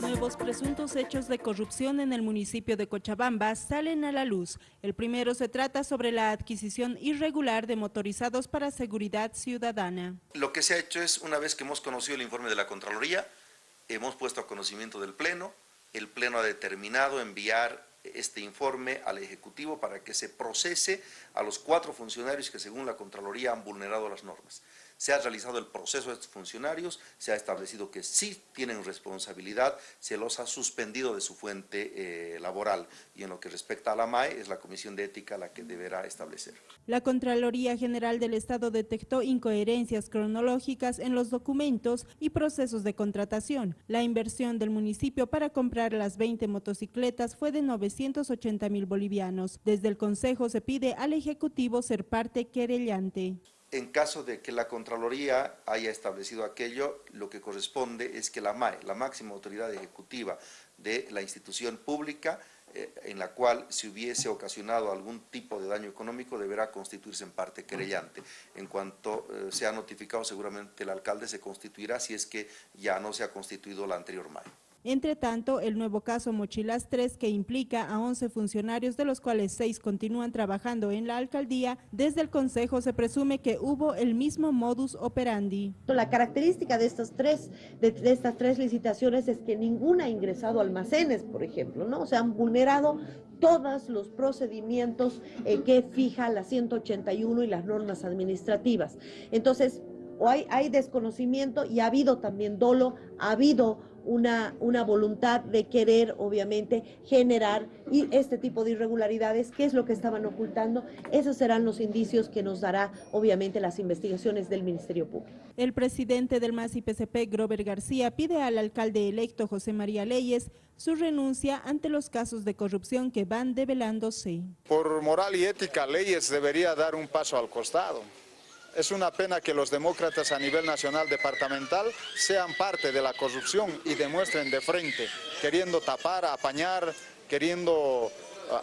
Nuevos presuntos hechos de corrupción en el municipio de Cochabamba salen a la luz. El primero se trata sobre la adquisición irregular de motorizados para seguridad ciudadana. Lo que se ha hecho es, una vez que hemos conocido el informe de la Contraloría, hemos puesto a conocimiento del Pleno, el Pleno ha determinado enviar este informe al Ejecutivo para que se procese a los cuatro funcionarios que según la Contraloría han vulnerado las normas. Se ha realizado el proceso de estos funcionarios, se ha establecido que sí tienen responsabilidad, se los ha suspendido de su fuente eh, laboral y en lo que respecta a la MAE es la Comisión de Ética la que deberá establecer. La Contraloría General del Estado detectó incoherencias cronológicas en los documentos y procesos de contratación. La inversión del municipio para comprar las 20 motocicletas fue de 980 mil bolivianos. Desde el Consejo se pide al Ejecutivo ser parte querellante. En caso de que la Contraloría haya establecido aquello, lo que corresponde es que la MAE, la máxima autoridad ejecutiva de la institución pública, eh, en la cual si hubiese ocasionado algún tipo de daño económico, deberá constituirse en parte querellante. En cuanto eh, sea notificado, seguramente el alcalde se constituirá si es que ya no se ha constituido la anterior MAE. Entre tanto, el nuevo caso Mochilas 3, que implica a 11 funcionarios, de los cuales 6 continúan trabajando en la alcaldía, desde el Consejo se presume que hubo el mismo modus operandi. La característica de estas tres, de, estas tres licitaciones es que ninguna ha ingresado a almacenes, por ejemplo, ¿no? O han vulnerado todos los procedimientos eh, que fija la 181 y las normas administrativas. Entonces, o hay, hay desconocimiento y ha habido también dolo, ha habido una, una voluntad de querer, obviamente, generar y este tipo de irregularidades, qué es lo que estaban ocultando, esos serán los indicios que nos dará, obviamente, las investigaciones del Ministerio Público. El presidente del MAS PCP, Grover García, pide al alcalde electo José María Leyes su renuncia ante los casos de corrupción que van develándose. Por moral y ética, Leyes debería dar un paso al costado. Es una pena que los demócratas a nivel nacional departamental sean parte de la corrupción y demuestren de frente, queriendo tapar, apañar, queriendo uh,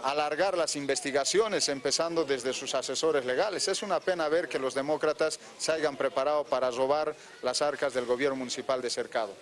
alargar las investigaciones, empezando desde sus asesores legales. Es una pena ver que los demócratas se hayan preparado para robar las arcas del gobierno municipal de Cercado.